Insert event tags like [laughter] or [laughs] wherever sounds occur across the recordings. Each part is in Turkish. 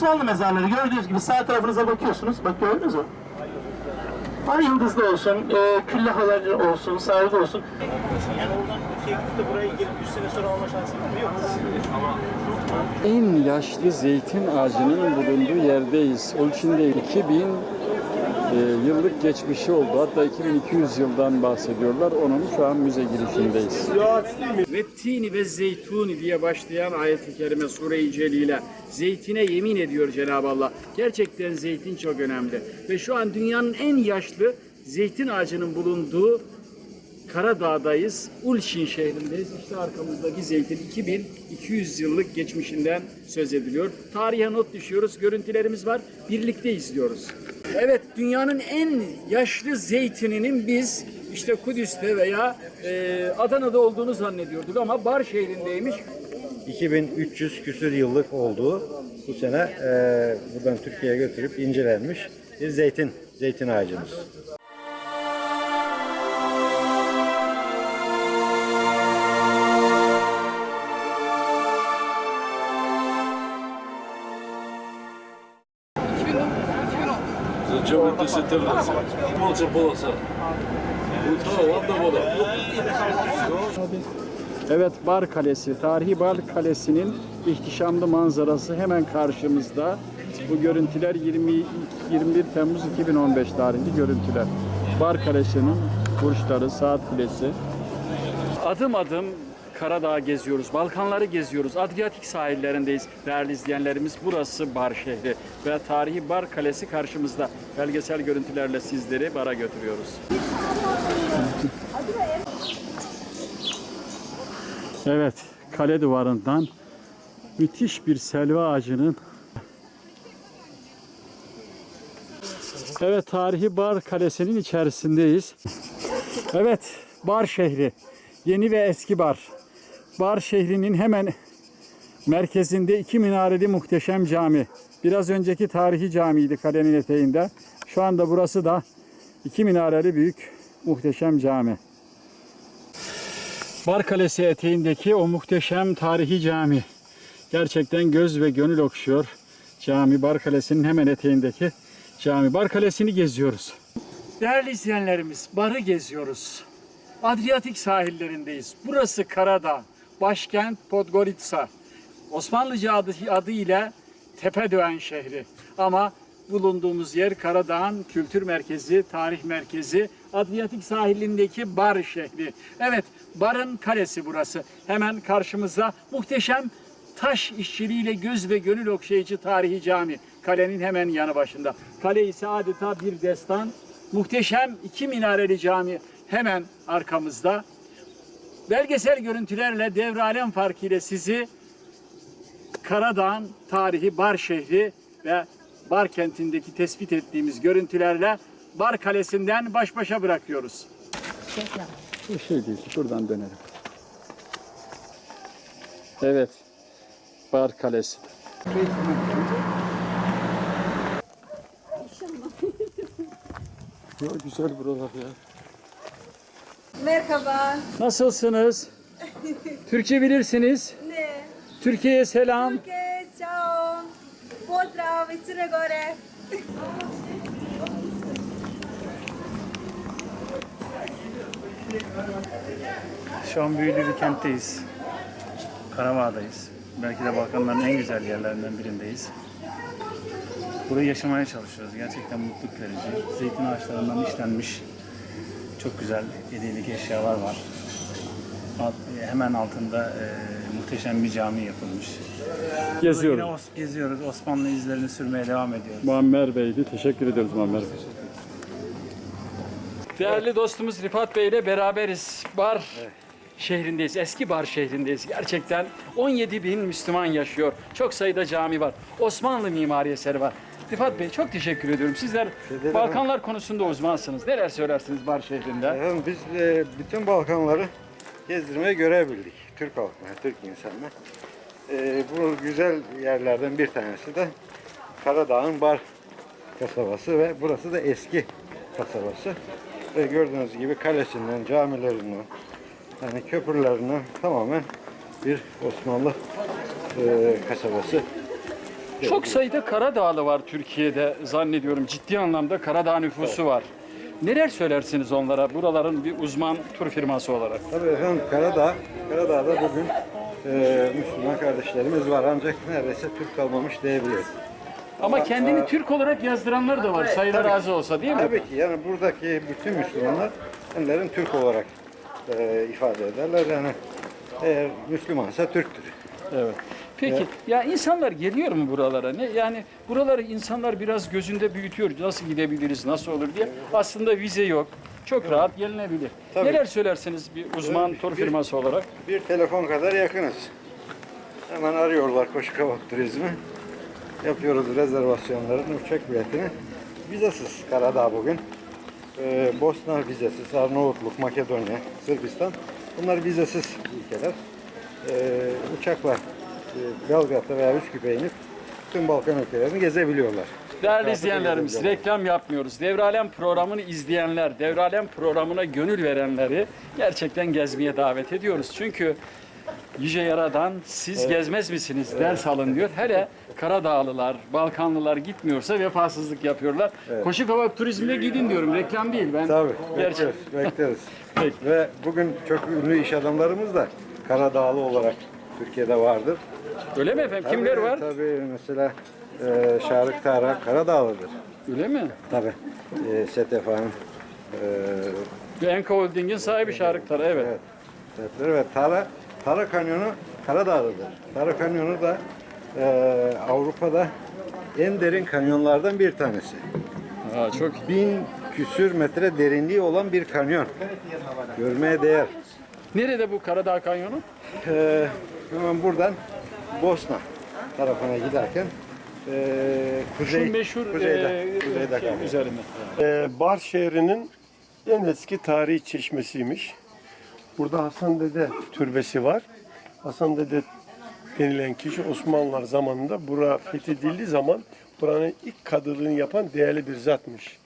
Osmanlı mezarları. Gördüğünüz gibi sağ tarafınıza bakıyorsunuz. Bak gördünüz mü? Ay yıldızlı olsun, e, küllahalar olsun, sargı olsun. Yani oradan gidip de buraya gelip 100 sene sonra alma şansı var mı? Yok. En yaşlı zeytin ağacının bulunduğu yerdeyiz. Onun içinde 2000 e, yıllık geçmişi oldu. Hatta 2200 yıldan bahsediyorlar. Onun şu an müze girişindeyiz. Ve tini ve zeytuni diye başlayan ayet-i kerime sure-i celile. Zeytine yemin ediyor Cenab-ı Allah. Gerçekten zeytin çok önemli. Ve şu an dünyanın en yaşlı zeytin ağacının bulunduğu Karadağ'dayız. Ulşin şehrindeyiz. İşte arkamızdaki zeytin 2200 yıllık geçmişinden söz ediliyor. Tarihe not düşüyoruz. Görüntülerimiz var. Birlikte izliyoruz. Evet, dünyanın en yaşlı zeytininin biz işte Kudüs'te veya e, Adana'da olduğunu zannediyorduk ama Bar şehrindeymiş. 2300 küsür yıllık olduğu bu sene e, buradan Türkiye'ye götürüp incelenmiş bir zeytin, zeytin ağacımız. Зачем это сетерлица? Молча полоса. Утро, ладно вода. Evet, Bar Kalesi, tarihi Bar Kalesi'nin ihtişamlı manzarası hemen karşımızda. Bu görüntüler 20, 21 Temmuz 2015 tarihli görüntüler. Bar Kalesi'nin burçları, saat kulesi. Adım adım Karadağ geziyoruz, Balkanları geziyoruz, Adriyatik sahillerindeyiz değerli izleyenlerimiz. Burası Bar şehri ve tarihi Bar Kalesi karşımızda. Belgesel görüntülerle sizleri bara götürüyoruz. Evet, kale duvarından müthiş bir selva ağacının Evet, tarihi Bar Kalesi'nin içerisindeyiz. Evet, Bar şehri. Yeni ve eski Bar. Bar şehrinin hemen merkezinde iki minareli muhteşem cami. Biraz önceki tarihi camiydi kalenin eteğinde. Şu anda burası da iki minareli büyük muhteşem cami. Bar Kalesi eteğindeki o muhteşem tarihi cami. Gerçekten göz ve gönül okşuyor. Cami Bar Kalesi'nin hemen eteğindeki cami. Bar Kalesi'ni geziyoruz. Değerli izleyenlerimiz, barı geziyoruz. Adriyatik sahillerindeyiz. Burası Karadağ, başkent Podgorica. Osmanlıca adı, adıyla Tepedöğen şehri. Ama bulunduğumuz yer Karadağ'ın kültür merkezi, tarih merkezi, Adriyatik sahilindeki Bar şehri. Evet, Bar'ın kalesi burası. Hemen karşımızda muhteşem taş işçiliğiyle göz ve gönül okşayıcı tarihi cami. Kalenin hemen yanı başında. Kale ise adeta bir destan. Muhteşem iki minareli cami hemen arkamızda. Belgesel görüntülerle devralem farkıyla sizi Karadağ'ın tarihi Bar şehri ve Bar kentindeki tespit ettiğimiz görüntülerle Bar Kalesi'nden baş başa bırakıyoruz. Bu şey değil, şuradan dönelim. Evet, Bar Kalesi. Ya güzel buralar ya. Merhaba. Nasılsınız? [laughs] Türkçe bilirsiniz. Ne? Türkiye'ye selam. Türkiye. Crne Gore. Şu an büyülü bir kentteyiz. Karavağ'dayız. Belki de Balkanların en güzel yerlerinden birindeyiz. Burayı yaşamaya çalışıyoruz. Gerçekten mutluluk verici. Zeytin ağaçlarından işlenmiş çok güzel hediyelik eşyalar var. Alt- Hemen altında e, muhteşem bir cami yapılmış. Yine Geziyoruz. Os- geziyoruz. Osmanlı izlerini sürmeye devam ediyoruz. Muammer Bey'di. Teşekkür ediyoruz Muammer Bey. Değerli dostumuz Rifat Bey ile beraberiz. Bar şehrindeyiz. Eski Bar şehrindeyiz. Gerçekten 17 bin Müslüman yaşıyor. Çok sayıda cami var. Osmanlı mimari eseri var. Rifat Bey çok teşekkür ediyorum. Sizler ederim. Balkanlar konusunda uzmansınız. Neler söylersiniz Bar şehrinde? Efendim biz e, bütün Balkanları gezdirmeye görebildik. Türk halkına, Türk insanına. E, bu güzel yerlerden bir tanesi de Karadağ'ın Bar kasabası ve burası da eski kasabası. Ve gördüğünüz gibi kalesinden, camilerinden, yani köprülerinden tamamen bir Osmanlı e, kasabası. Çok sayıda Karadağlı var Türkiye'de zannediyorum. Ciddi anlamda Karadağ nüfusu var. Neler söylersiniz onlara buraların bir uzman tur firması olarak? Tabii efendim Karadağ, Karadağ'da bugün e, Müslüman kardeşlerimiz var ancak neredeyse Türk kalmamış diyebiliriz. Ama kendini Türk olarak yazdıranlar da var sayıları az olsa değil mi? Tabii ki yani buradaki bütün Müslümanlar kendilerini Türk olarak e, ifade ederler. Yani eğer Müslümansa Türktür. Evet. Peki ya insanlar geliyor mu buralara? Ne yani buraları insanlar biraz gözünde büyütüyor. Nasıl gidebiliriz, nasıl olur diye. Aslında vize yok. Çok rahat gelinebilir. Tabii. Neler söylersiniz bir uzman tur firması olarak? Bir telefon kadar yakınız. Hemen arıyorlar Koşukavak Turizmi. Yapıyoruz rezervasyonların uçak biletini. Vizesiz Karadağ bugün. Ee, Bosna vizesiz, Arnavutluk, Makedonya, Sırbistan. Bunlar vizesiz ülkeler. Ee, uçakla Belgrad'da veya Üsküp'e inip tüm Balkan ülkelerini gezebiliyorlar. Değerli izleyenlerimiz, reklam yapmıyoruz. Devralem programını izleyenler, Devralem programına gönül verenleri gerçekten gezmeye davet ediyoruz. Çünkü Yüce Yaradan siz gezmez misiniz ders alın diyor. Hele Karadağlılar, Balkanlılar gitmiyorsa vefasızlık yapıyorlar. Koşu Kavak Turizm'e gidin diyorum. Reklam değil. Ben Tabii, Gerçek. bekleriz, bekleriz. [laughs] Peki. Ve bugün çok ünlü iş adamlarımız da Karadağlı olarak Türkiye'de vardır. Öyle mi efendim? Kimler Tabii, var? Tabii mesela e, Şarık Tara Karadağlıdır. Öyle mi? Tabii. E, Setef Hanım. E, Enka Holding'in sahibi Şarık Tara. Evet. evet. Setefler ve Tara, Tara Kanyonu Karadağlı'dır. Tara Kanyonu da e, Avrupa'da en derin kanyonlardan bir tanesi. Aa, çok Bin küsür metre derinliği olan bir kanyon. Görmeye değer. Nerede bu Karadağ Kanyonu? Ee, hemen buradan Bosna tarafına giderken ee, kuzey, Şu meşhur kuzeyde, e, kuzeyde şey üzerinde. Ee, Bar şehrinin en eski tarihi çeşmesiymiş. Burada Hasan Dede türbesi var. Hasan Dede denilen kişi Osmanlılar zamanında bura fethedildiği zaman buranın ilk kadılığını yapan değerli bir zatmış.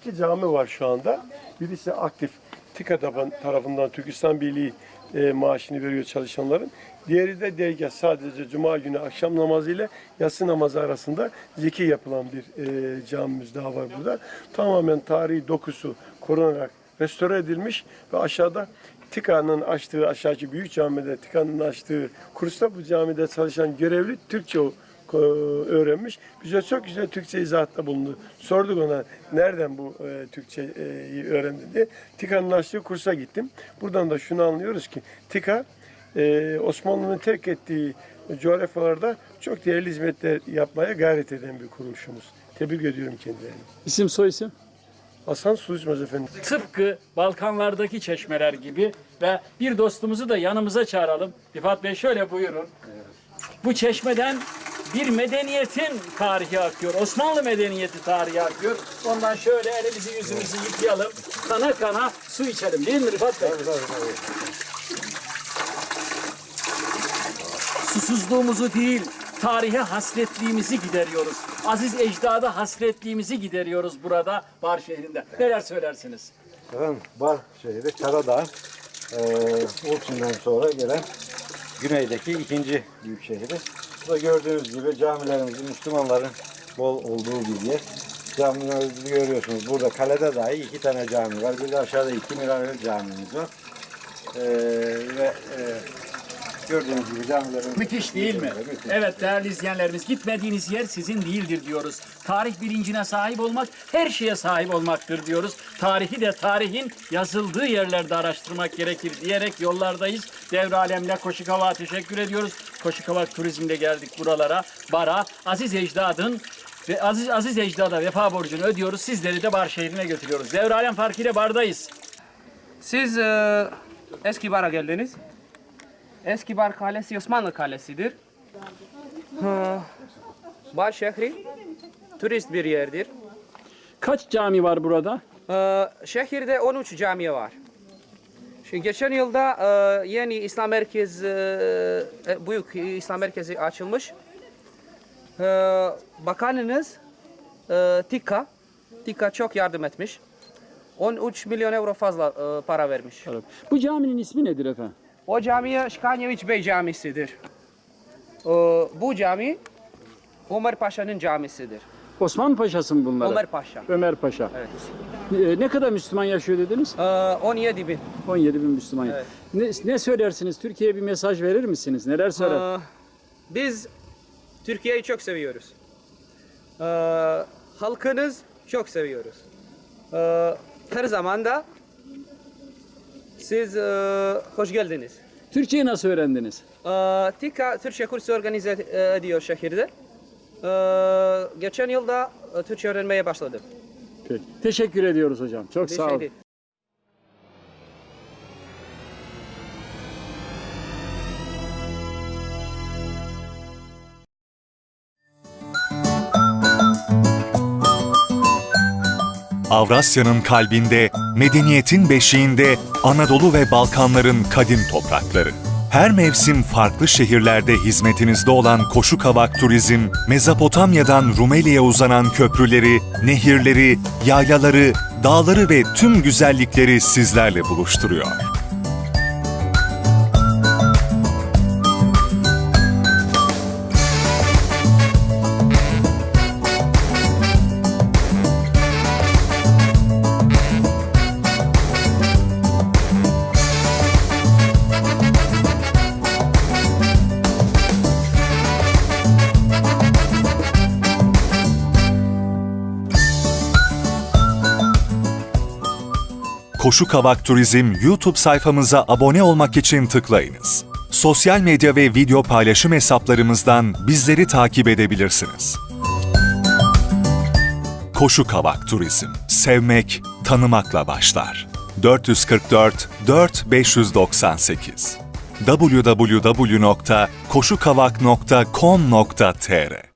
İki cami var şu anda. Birisi aktif TİKA tarafından Türkistan Birliği e, maaşını veriyor çalışanların. Diğeri de dergah sadece cuma günü akşam namazı ile yatsı namazı arasında zikir yapılan bir e, camimiz daha var burada. Tamamen tarihi dokusu korunarak restore edilmiş ve aşağıda TİKA'nın açtığı aşağıki büyük camide TİKA'nın açtığı kursta bu camide çalışan görevli Türkçe öğrenmiş. Bize çok güzel Türkçe izahatta bulundu. Sorduk ona nereden bu e, Türkçeyi öğrendi diye. TİKA'nın açtığı kursa gittim. Buradan da şunu anlıyoruz ki TİKA e, Osmanlı'nın terk ettiği coğrafyalarda çok değerli hizmetler yapmaya gayret eden bir kuruluşumuz. Tebrik ediyorum kendilerini. İsim soy isim? Hasan Suizmez efendim. Tıpkı Balkanlardaki çeşmeler gibi ve bir dostumuzu da yanımıza çağıralım. Rifat Bey şöyle buyurun. Bu çeşmeden bir medeniyetin tarihi akıyor. Osmanlı medeniyeti tarihi akıyor. Ondan şöyle elimizi yüzümüzü yıkayalım. Kana kana su içelim değil mi Rifat Bey? Susuzluğumuzu değil, tarihe hasretliğimizi gideriyoruz. Aziz ecdada hasretliğimizi gideriyoruz burada Bar şehrinde. Neler söylersiniz? Efendim, Bar şehri Karadağ, ee, Ulçin'den sonra gelen güneydeki ikinci büyük şehri. Bu da gördüğünüz gibi camilerimizin Müslümanların bol olduğu bir yer. Camilerimizi görüyorsunuz. Burada kalede dahi iki tane cami var. Bir de aşağıda iki minareli camimiz var. Ee, ve e, gördüğünüz gibi camilerimiz... Müthiş değil mi? Müthiş. Evet değerli izleyenlerimiz gitmediğiniz yer sizin değildir diyoruz. Tarih bilincine sahip olmak her şeye sahip olmaktır diyoruz. Tarihi de tarihin yazıldığı yerlerde araştırmak gerekir diyerek yollardayız. Devralem'le Koşukavak'a teşekkür ediyoruz. Koşukavak Turizm'de geldik buralara. Bara Aziz Ecdad'ın ve Aziz Aziz Ecdad'a vefa borcunu ödüyoruz. Sizleri de Bar şehrine götürüyoruz. Devralem Farkı ile Bar'dayız. Siz e, eski bara geldiniz. Eski bar kalesi Osmanlı kalesidir. Bar şehri turist bir yerdir. Kaç cami var burada? E, şehirde 13 cami var. Şimdi geçen yılda e, yeni İslam merkezi, e, büyük İslam merkezi açılmış. E, bakanınız e, Tika, Tika çok yardım etmiş. 13 milyon euro fazla e, para vermiş. Bu caminin ismi nedir efendim? O cami Şkanyeviç Bey Camisi'dir. Ee, bu cami Ömer Paşa'nın camisidir. Osman Paşa'sı mı bunlar? Ömer Paşa. Ömer Paşa. Evet. E, ne kadar Müslüman yaşıyor dediniz? Ee, 17 bin. 17 bin Müslüman. Evet. Ne, ne söylersiniz? Türkiye'ye bir mesaj verir misiniz? Neler söyler? Ee, biz Türkiye'yi çok seviyoruz. Ee, halkınız çok seviyoruz. Ee, her zaman da siz e, hoş geldiniz. Türkçeyi nasıl öğrendiniz? Ee, TİKA Türkçe kursu organize e, ediyor şehirde. Ee, geçen yılda e, Türkçe öğrenmeye başladım. Peki. Teşekkür ediyoruz hocam. Çok Bir sağ olun. Avrasya'nın kalbinde, medeniyetin beşiğinde Anadolu ve Balkanların kadim toprakları. Her mevsim farklı şehirlerde hizmetinizde olan Koşu Kavak Turizm, Mezopotamya'dan Rumeli'ye uzanan köprüleri, nehirleri, yaylaları, dağları ve tüm güzellikleri sizlerle buluşturuyor. Koşu Kavak Turizm YouTube sayfamıza abone olmak için tıklayınız. Sosyal medya ve video paylaşım hesaplarımızdan bizleri takip edebilirsiniz. Koşu Kavak Turizm. Sevmek, tanımakla başlar. 444 4598 www.koşukavak.com.tr